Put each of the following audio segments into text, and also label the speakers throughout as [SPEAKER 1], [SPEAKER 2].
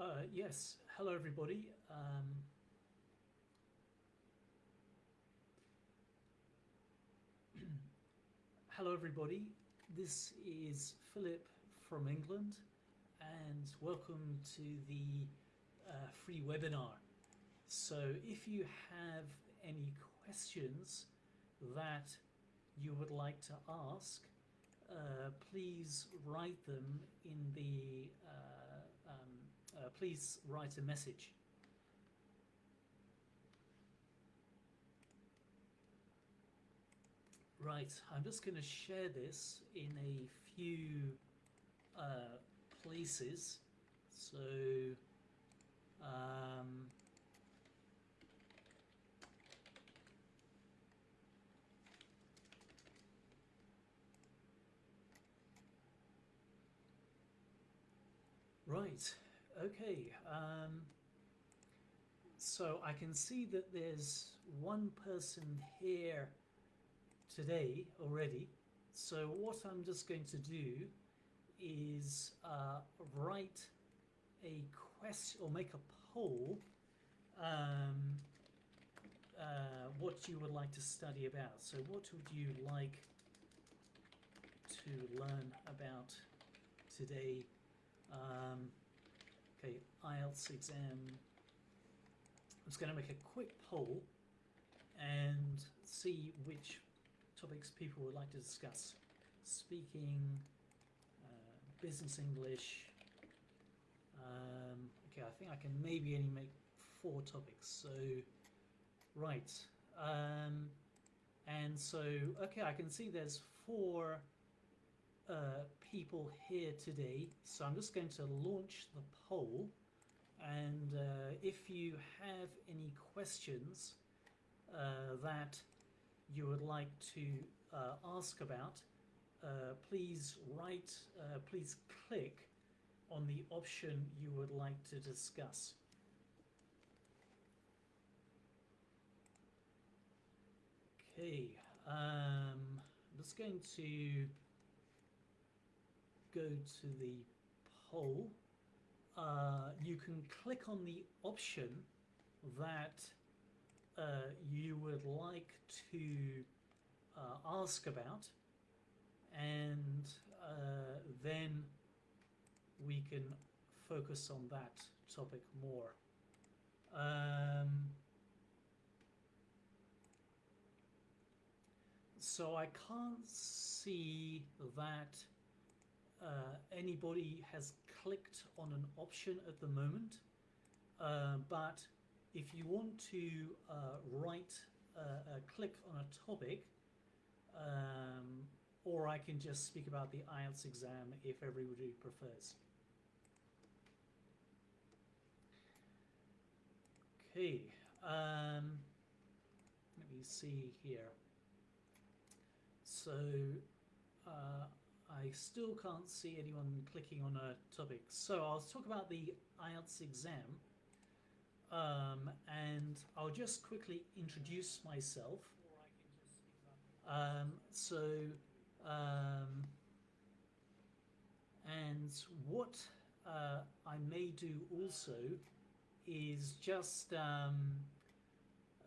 [SPEAKER 1] Uh, yes, hello everybody. Um, hello everybody. This is Philip from England and welcome to the uh, free webinar. So if you have any questions that you would like to ask, uh, please write them in the, uh, please write a message. Right, I'm just going to share this in a few uh, places. So, um, Right, okay. Um, so I can see that there's one person here today already. So what I'm just going to do is uh, write a question or make a poll um, uh, what you would like to study about. So what would you like to learn about today um, okay, IELTS exam. I'm just going to make a quick poll and see which topics people would like to discuss. Speaking, uh, business English. Um, okay, I think I can maybe only make four topics. So, right. Um, and so, okay, I can see there's four uh, people here today. So I'm just going to launch the poll. And uh, if you have any questions uh, that you would like to uh, ask about, uh, please write, uh, please click on the option you would like to discuss. Okay, um, I'm just going to go to the poll, uh, you can click on the option that uh, you would like to uh, ask about and uh, then we can focus on that topic more. Um, so I can't see that uh, anybody has clicked on an option at the moment, uh, but if you want to uh, write, uh, click on a topic, um, or I can just speak about the IELTS exam if everybody prefers. Okay, um, let me see here. So, uh, I still can't see anyone clicking on a topic. So I'll talk about the IELTS exam. Um, and I'll just quickly introduce myself. Um, so, um, and what uh, I may do also is just um,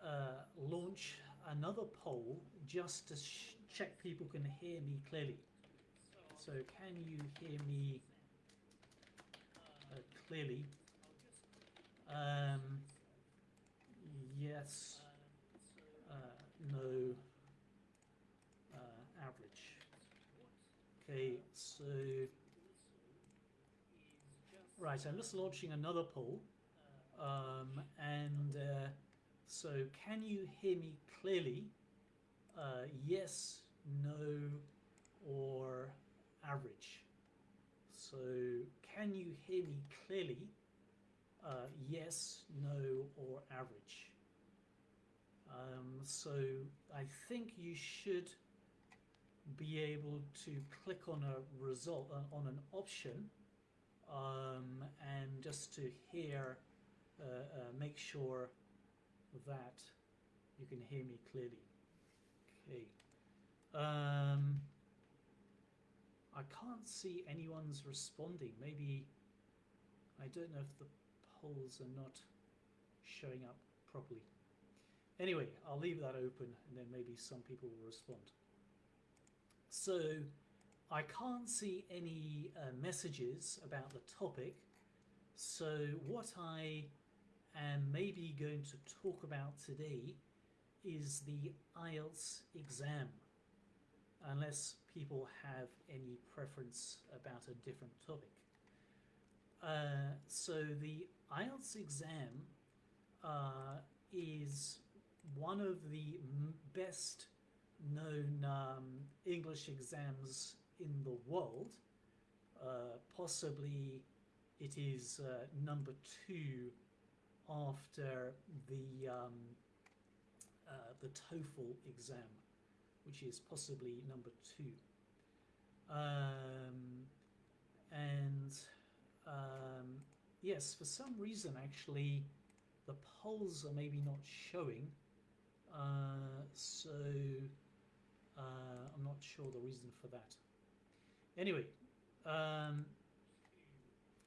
[SPEAKER 1] uh, launch another poll just to check people can hear me clearly. So can you hear me uh, clearly? Um, yes, uh, no, uh, average. Okay, so, right, I'm just launching another poll. Um, and uh, so can you hear me clearly? Uh, yes, no, or average. So can you hear me clearly? Uh, yes, no, or average. Um, so I think you should be able to click on a result, uh, on an option, um, and just to hear, uh, uh make sure that you can hear me clearly. Okay. Um, I can't see anyone's responding. Maybe I don't know if the polls are not showing up properly. Anyway, I'll leave that open and then maybe some people will respond. So I can't see any uh, messages about the topic. So what I am maybe going to talk about today is the IELTS exam, unless people have any preference about a different topic. Uh, so the IELTS exam uh, is one of the best known um, English exams in the world. Uh, possibly it is uh, number two after the um, uh, the TOEFL exam, which is possibly number two. Um, and um, yes, for some reason, actually, the polls are maybe not showing. Uh, so uh, I'm not sure the reason for that. Anyway, um,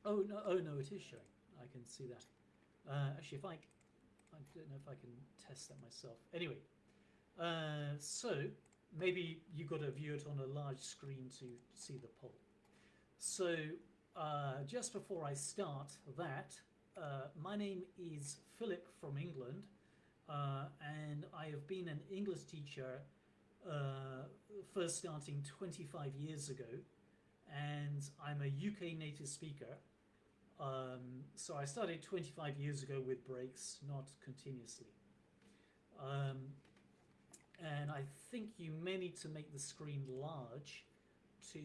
[SPEAKER 1] oh no, oh no, it is showing. I can see that. Uh, actually, if I, I don't know if I can test that myself. Anyway, uh, so maybe you've got to view it on a large screen to see the poll. So uh, just before I start that, uh, my name is Philip from England, uh, and I have been an English teacher uh, first starting 25 years ago, and I'm a UK native speaker. Um, so I started 25 years ago with breaks, not continuously. Um, and I think you may need to make the screen large to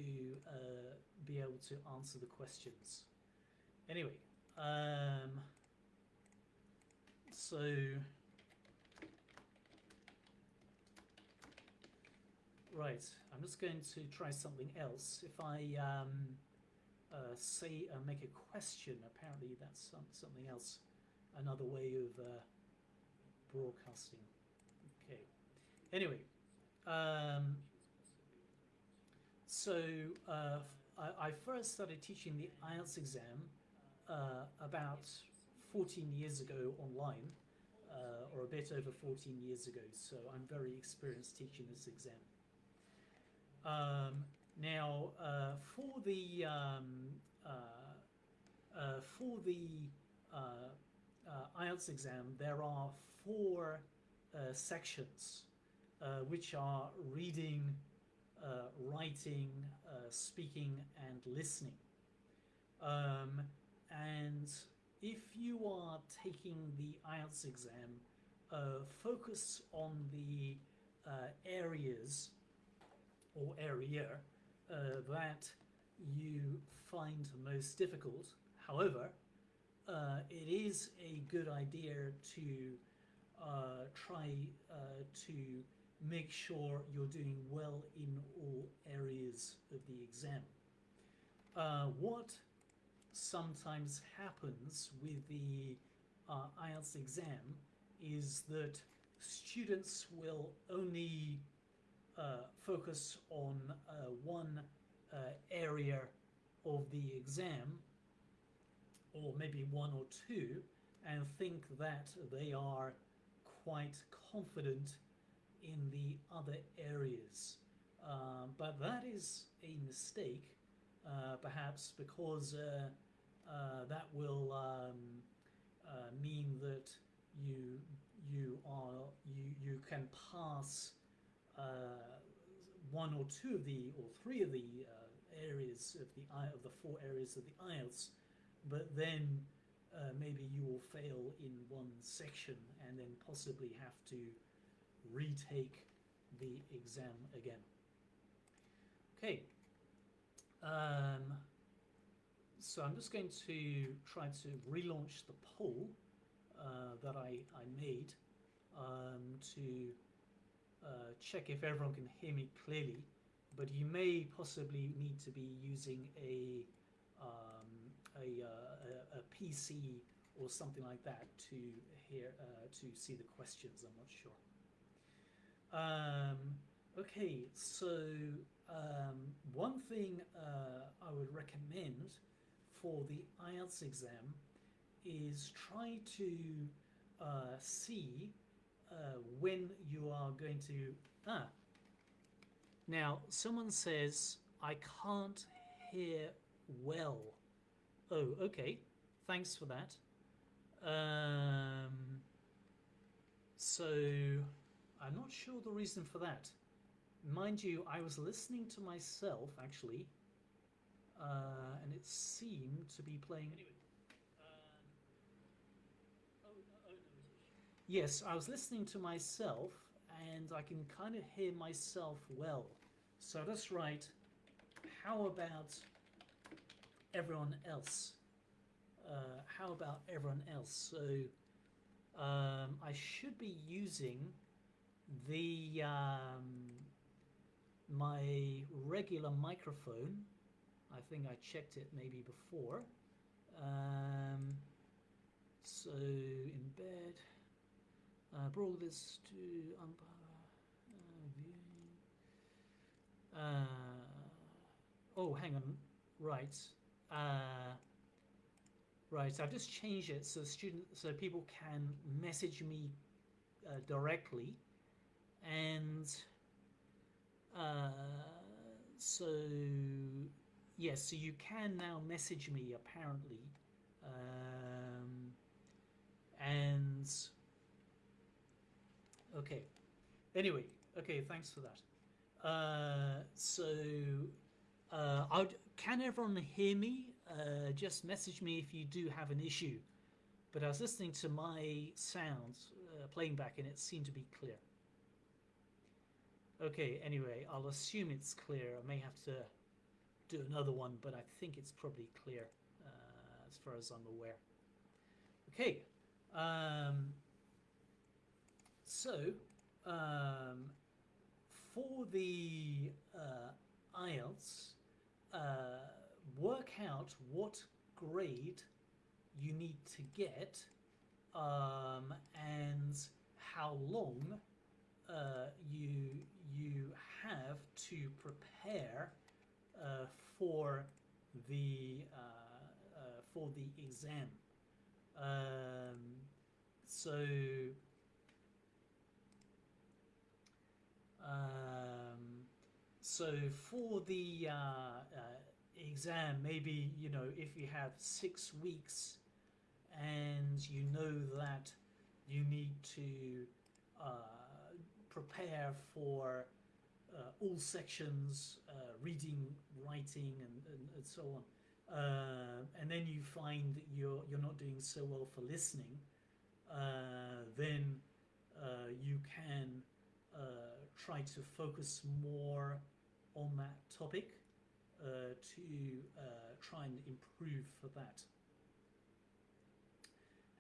[SPEAKER 1] uh, be able to answer the questions. Anyway, um, so right, I'm just going to try something else. If I um, uh, say uh, make a question, apparently that's some, something else, another way of uh, broadcasting. Anyway, um, so uh, I, I, first started teaching the IELTS exam uh, about 14 years ago online, uh, or a bit over 14 years ago. So I'm very experienced teaching this exam. Um, now, uh, for the um, uh, uh, for the IELTS exam, there are four sections, which are reading, writing, speaking, and listening. Um, and if you are taking the IELTS exam, uh, focus on the uh, areas or area uh, that you find most difficult. However, uh, it is a good idea to uh, try uh, to make sure you're doing well in all areas of the exam. Uh, what sometimes happens with the uh, IELTS exam is that students will only uh, focus on uh, one uh, area of the exam or maybe one or two and think that they are quite confident in the other areas. Uh, but that is a mistake, uh, perhaps because uh, that will um, mean that you you are you you can pass uh, one or two of the, or three of the uh, areas of the of the four areas of the IELTS, but then uh, maybe you will fail in one section and then possibly have to retake the exam again. Okay, um, so I'm just going to try to relaunch the poll uh, that I, I made um, to uh, check if everyone can hear me clearly, but you may possibly need to be using a, um, a, uh, a, a, PC or something like that to hear uh, to see the questions. I'm not sure. Um, okay, so um, one thing uh, I would recommend for the IELTS exam is try to uh, see uh, when you are going to. Ah. Now, someone says, I can't hear well. Oh, okay. Thanks for that. Um, so, I'm not sure the reason for that. Mind you, I was listening to myself actually, uh, and it seemed to be playing anyway. Um, oh, oh, yes, I was listening to myself, and I can kind of hear myself well. So let's write. How about everyone else? Uh, how about everyone else? So um, I should be using the um, my regular microphone. I think I checked it maybe before. Um, so in bed, uh, brought this to uh, uh, oh, hang on. Right. Uh, right. I've just changed it so student, so people can message me uh, directly, and uh, so yes, so you can now message me apparently, um, and okay. Anyway, okay, thanks for that. Uh, so, uh, can everyone hear me? Uh, just message me if you do have an issue. But I was listening to my sounds uh, playing back and it seemed to be clear. Okay, anyway, I'll assume it's clear. I may have to do another one, but I think it's probably clear uh, as far as I'm aware. Okay, um, so um, for the uh, IELTS, uh, work out what grade you need to get um, and how long uh, you you have to prepare uh, for the uh, uh, for the exam. Um, so um, so for the uh, uh, exam, maybe you know if you have six weeks and you know that you need to prepare for uh, all sections, uh, reading, writing, and, and, and so on. Uh, and then you find that you're, you're not doing so well for listening, then you can try to focus more on that topic uh, to uh, try and improve for that.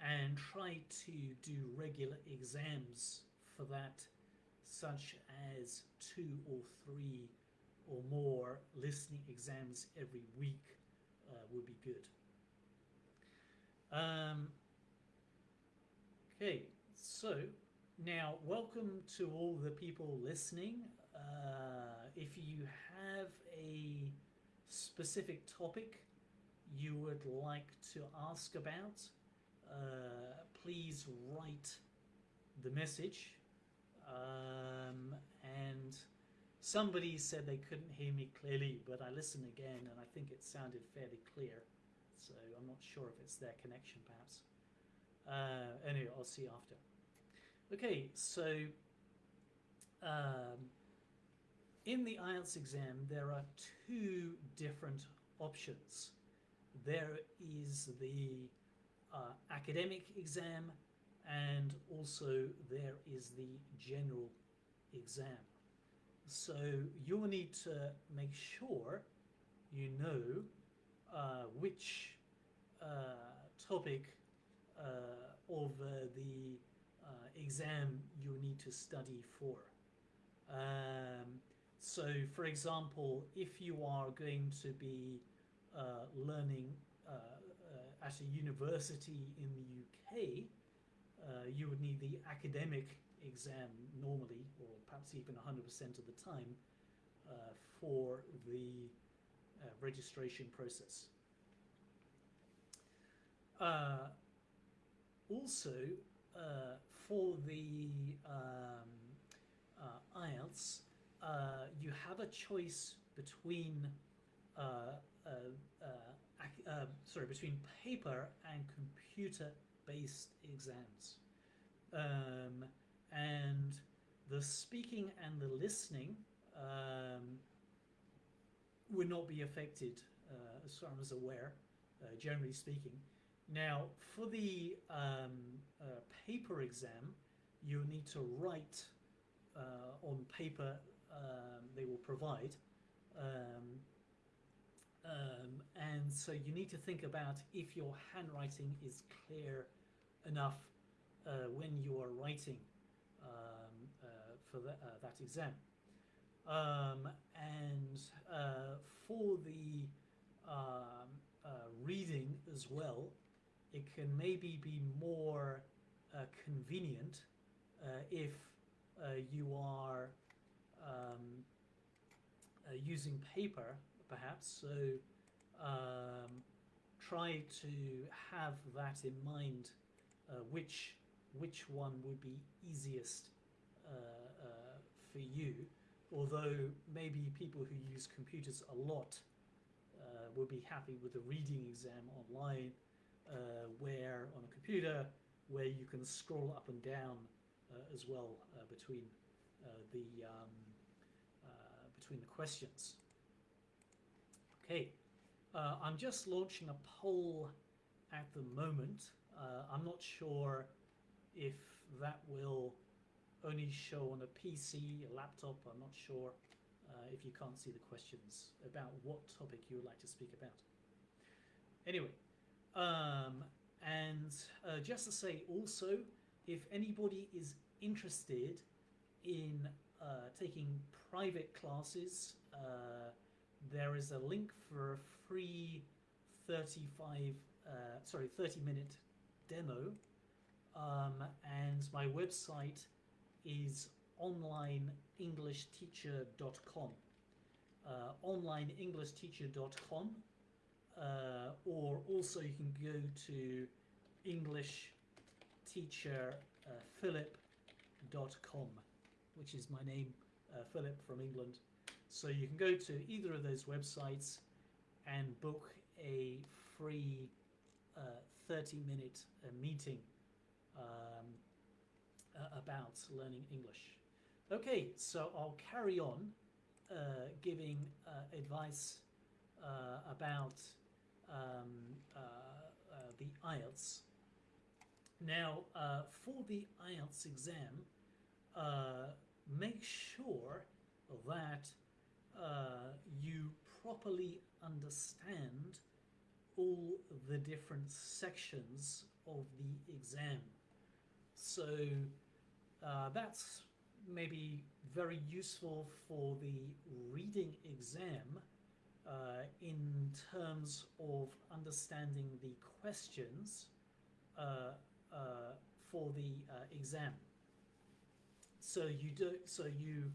[SPEAKER 1] And try to do regular exams for that such as two or three or more listening exams every week uh, would be good. Um, okay, so now welcome to all the people listening. Uh, if you have a specific topic you would like to ask about, uh, please write the message um, and somebody said they couldn't hear me clearly, but I listened again and I think it sounded fairly clear. So I'm not sure if it's their connection perhaps. Uh, anyway, I'll see after. Okay, so um, in the IELTS exam, there are two different options. There is the uh, academic exam and also there is the general exam. So you'll need to make sure you know uh, which uh, topic uh, of uh, the uh, exam you need to study for. Um, so for example, if you are going to be uh, learning at a university in the UK, uh, you would need the academic exam normally, or perhaps even 100% of the time, uh, for the uh, registration process. Uh, also, uh, for the um, uh, IELTS, you have a choice between sorry between paper and computer-based exams, um, and the speaking and the listening um, would not be affected uh, as far as I'm aware, uh, generally speaking. Now, for the um, uh, paper exam, you need to write uh, on paper um, they will provide. Um, um, and so you need to think about if your handwriting is clear enough uh, when you are writing um, uh, for the, uh, that exam. Um, and uh, for the um, uh, reading as well, it can maybe be more uh, convenient if you are um, using paper, perhaps. So um, try to have that in mind, uh, which which one would be easiest uh, uh, for you. Although maybe people who use computers a lot uh, will be happy with the reading exam online, where on a computer where you can scroll up and down as well between the um, between the questions. Okay, I'm just launching a poll at the moment. Uh, I'm not sure if that will only show on a PC, a laptop. I'm not sure uh, if you can't see the questions about what topic you would like to speak about. Anyway, um, and uh, just to say also, if anybody is interested in uh, taking private classes, uh, there is a link for a free 35, uh, sorry, 30 minute demo. Um, and my website is onlineenglishteacher.com. Uh, onlineenglishteacher.com. Uh, or also you can go to englishteacherphilip.com, which is my name, uh, Philip from England. So you can go to either of those websites and book a free uh, 30 minute uh, meeting um, uh, about learning English. Okay, so I'll carry on uh, giving uh, advice uh, about um, uh, the IELTS. Now, for the IELTS exam, make sure that you properly understand all the different sections of the exam. So uh, that's maybe very useful for the reading exam uh, in terms of understanding the questions uh, uh, for the uh, exam. So you do so you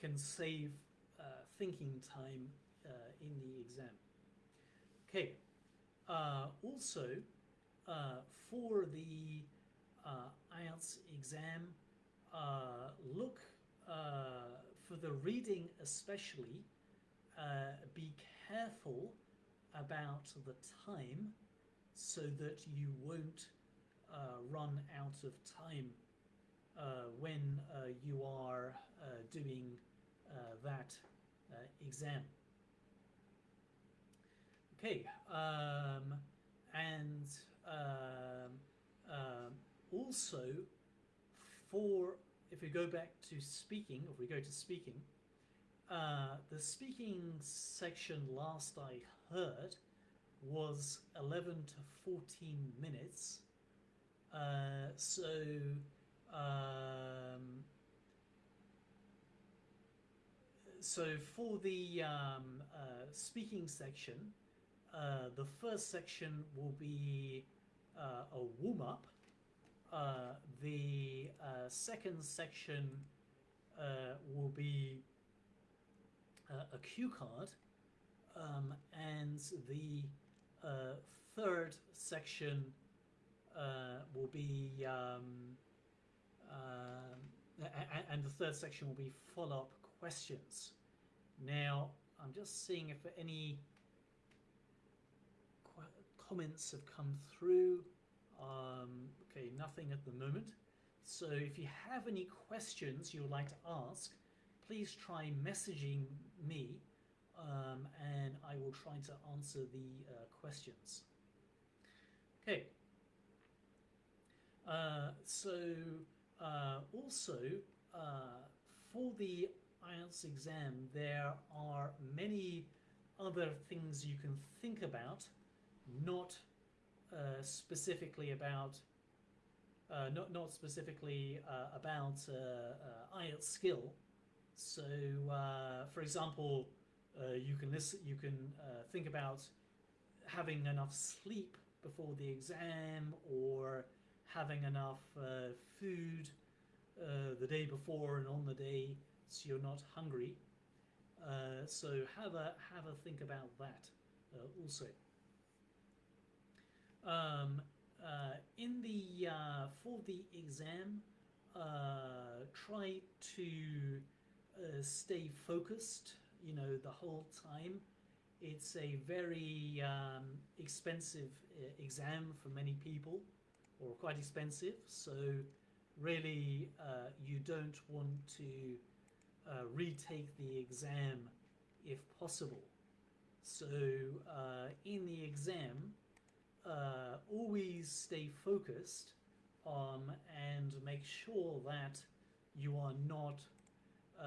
[SPEAKER 1] can save uh, thinking time in the exam. Okay. Uh, also, uh, for the IELTS exam, uh, look uh, for the reading especially. Be careful about the time so that you won't uh, run out of time uh, when uh, you are doing that exam. Okay, um, and um, um, also for if we go back to speaking, if we go to speaking, uh, the speaking section last I heard was 11 to 14 minutes. Uh, so um, so for the um, uh, speaking section, uh, the first section will be uh, a warm up. Uh, the uh, second section uh, will be uh, a cue card, um, and the third section will be, um, and the third section will be follow-up questions. Now, I'm just seeing if any comments have come through. Um, okay, nothing at the moment. So if you have any questions you would like to ask, please try messaging me um, and I will try to answer the uh, questions. Okay. Uh, so uh, also uh, for the IELTS exam there are many other things you can think about not uh, specifically about uh, not not specifically uh, about uh, IELTS skill. So, for example, you can listen, you can think about having enough sleep before the exam or having enough uh, food uh, the day before and on the day so you're not hungry. Uh, so have a have a think about that also. Um, uh, in the uh, for the exam, uh, try to uh, stay focused. You know the whole time. It's a very um, expensive uh, exam for many people, or quite expensive. So really, uh, you don't want to retake the exam if possible. So in the exam, uh, always stay focused um, and make sure that you are not, uh,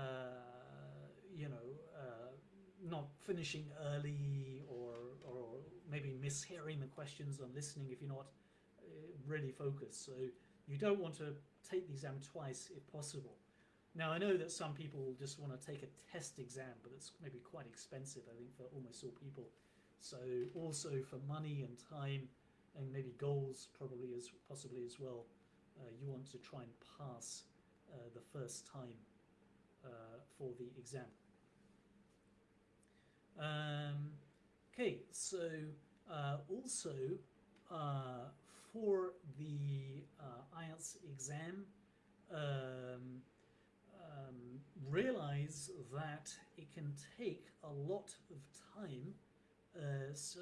[SPEAKER 1] you know, uh, not finishing early or, or maybe mishearing the questions or listening if you're not uh, really focused. So you don't want to take the exam twice if possible. Now I know that some people just want to take a test exam, but it's maybe quite expensive, I think, for almost all people. So also for money and time and maybe goals probably as possibly as well, uh, you want to try and pass uh, the first time uh, for the exam. Um, okay, so uh, also uh, for the IELTS exam, um, um, realize that it can take a lot of time. Uh, so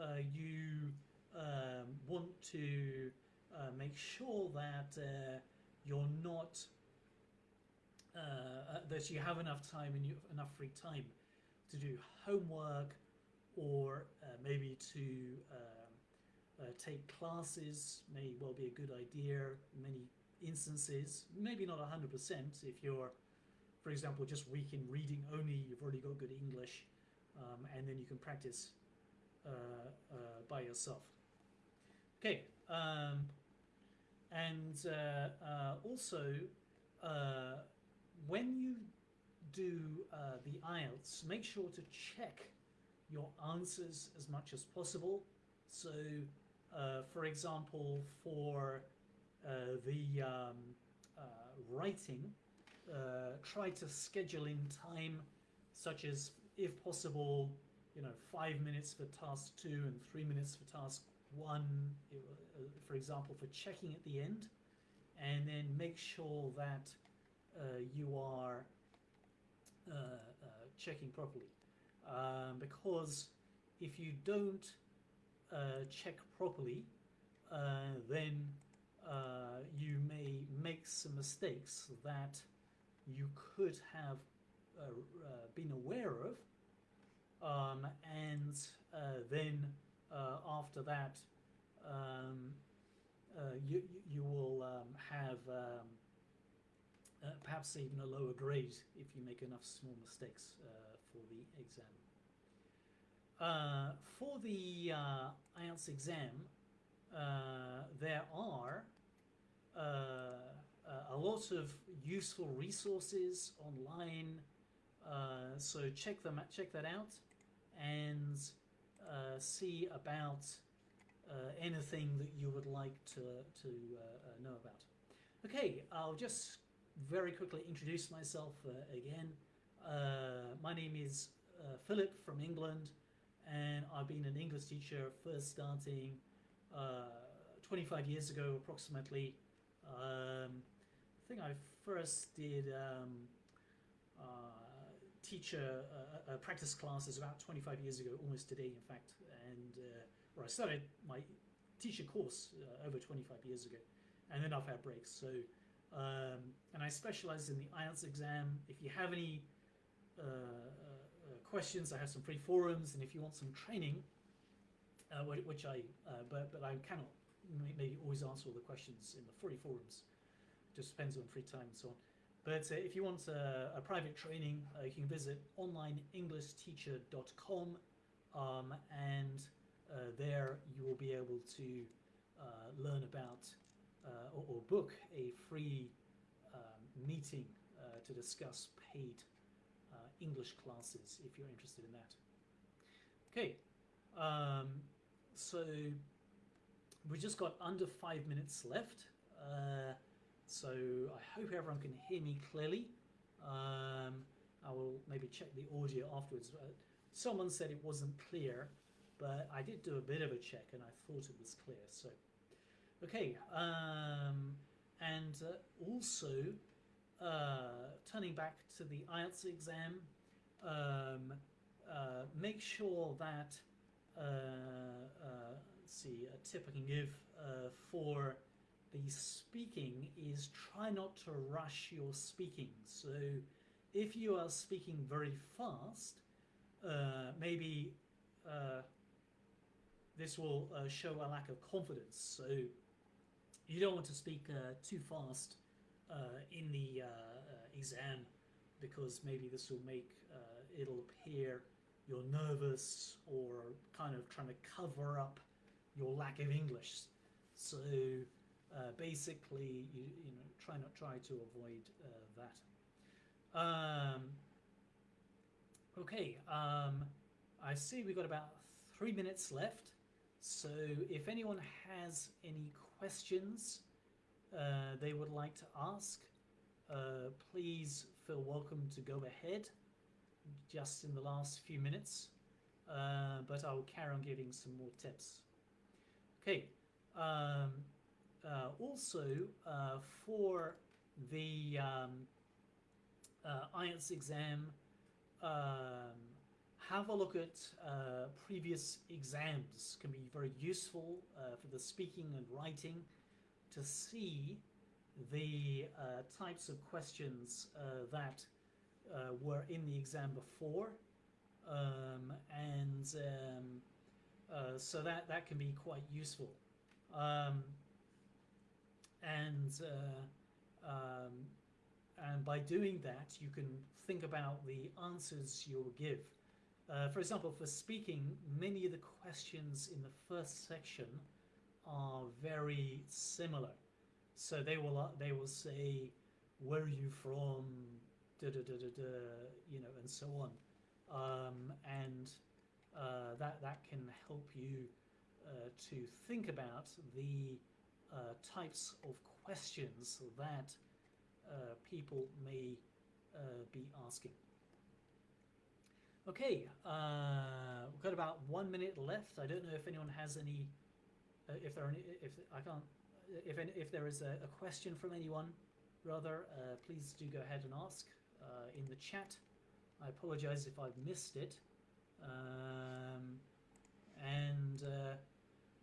[SPEAKER 1] uh, you um, want to uh, make sure that uh, you're not uh, that you have enough time and you have enough free time to do homework or maybe to um, take classes may well be a good idea in many instances, maybe not 100% if you're, for example, just weak in reading only, you've already got good English, um, and then you can practice uh, uh, by yourself. Okay, um, and uh, uh, also uh, when you do the IELTS, make sure to check your answers as much as possible. So, for example, for the um, writing, uh, try to schedule in time, such as, if possible, you know, five minutes for task two and three minutes for task one, for example, for checking at the end, and then make sure that you are checking properly. Um, because if you don't uh, check properly, uh, then uh, you may make some mistakes that you could have uh, uh, been aware of um, and uh, then uh, after that um, you, you will um, have um, perhaps even a lower grade if you make enough small mistakes for the exam. for the IELTS exam, uh, there are uh, uh, a lot of useful resources online. Uh, so check them check that out and see about anything that you would like to to know about. Okay, I'll just very quickly introduce myself again. my name is Philip from England and I've been an English teacher first starting uh, 25 years ago, approximately. Um, I think I first did um, uh, teacher uh, practice classes about 25 years ago, almost today, in fact, and uh, or I started my teacher course uh, over 25 years ago, and then I've had breaks. So, um, and I specialize in the IELTS exam. If you have any uh, uh, questions, I have some free forums, and if you want some training, uh, which I, but but I cannot maybe always answer all the questions in the free forums. Just depends on free time and so on. But uh, if you want a, a private training, uh, you can visit onlineenglishteacher.com um, and uh, there you will be able to uh, learn about uh, or, or, book a free um, meeting uh, to discuss paid English classes if you're interested in that. Okay, um, so we just got under five minutes left. So I hope everyone can hear me clearly. Um, I will maybe check the audio afterwards. Uh, someone said it wasn't clear, but I did do a bit of a check and I thought it was clear. So, okay. Um, and uh, also, uh, turning back to the IELTS exam, um, uh, make sure that, uh, uh, let's see, a tip I can give for the speaking is try not to rush your speaking. So if you are speaking very fast, uh, maybe uh, this will uh, show a lack of confidence. So you don't want to speak uh, too fast uh, in the uh, exam because maybe this will make it'll appear you're nervous or kind of trying to cover up your lack of English. So uh, basically, you, you know, try not try to avoid uh, that. Um, okay, um, I see we've got about three minutes left. So if anyone has any questions uh, they would like to ask, uh, please feel welcome to go ahead just in the last few minutes. Uh, but I will carry on giving some more tips. Okay. Um, uh, also uh, for the um, uh, IELTS exam, um, have a look at uh, previous exams. Can be very useful uh, for the speaking and writing to see the uh, types of questions that were in the exam before. Um, and um, so that that can be quite useful. Um, and uh, um, and by doing that you can think about the answers you'll give. Uh, for example, for speaking, many of the questions in the first section are very similar. So they will uh, they will say, "Where are you from?" Da da da da da, you know, and so on, um, and uh, that that can help you uh, to think about the uh, types of questions that uh, people may uh, be asking. Okay, uh, we've got about one minute left. I don't know if anyone has any, uh, if there are any, if I can't, if if there is a, a question from anyone, rather, please do go ahead and ask in the chat. I apologize if I've missed it. Um, and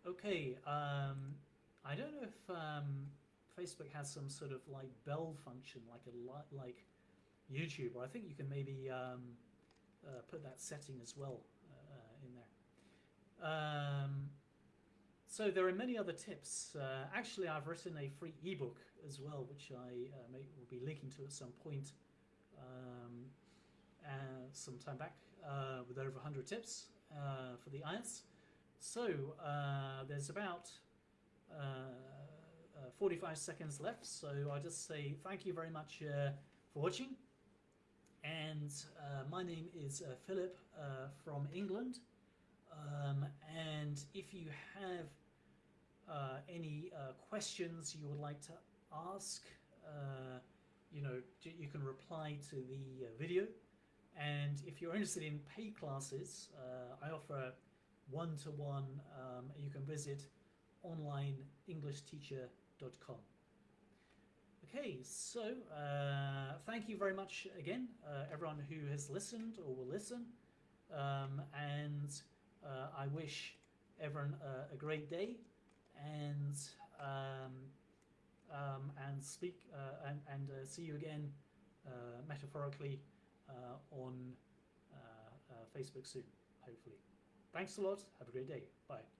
[SPEAKER 1] okay, um, I don't know if um, Facebook has some sort of like bell function, like a like YouTube, or I think you can maybe um, uh, put that setting as well uh, in there. Um, so there are many other tips. Uh, actually, I've written a free ebook as well, which I uh, may, will be linking to at some point um, some time back uh, with over 100 tips uh, for the IELTS. So there's about uh, uh, 45 seconds left, so I'll just say thank you very much uh, for watching. And my name is Philip from England. Um, and if you have uh, any uh, questions you would like to ask, uh, you know, you can reply to the video And if you're interested in paid classes, uh, I offer one-to-one. Um, you can visit onlineenglishteacher.com. Okay, so uh, thank you very much again, uh, everyone who has listened or will listen. Um, and uh, I wish everyone uh, a great day and um, um, and speak uh, and, and uh, see you again metaphorically on Facebook soon, hopefully. Thanks a lot. Have a great day. Bye.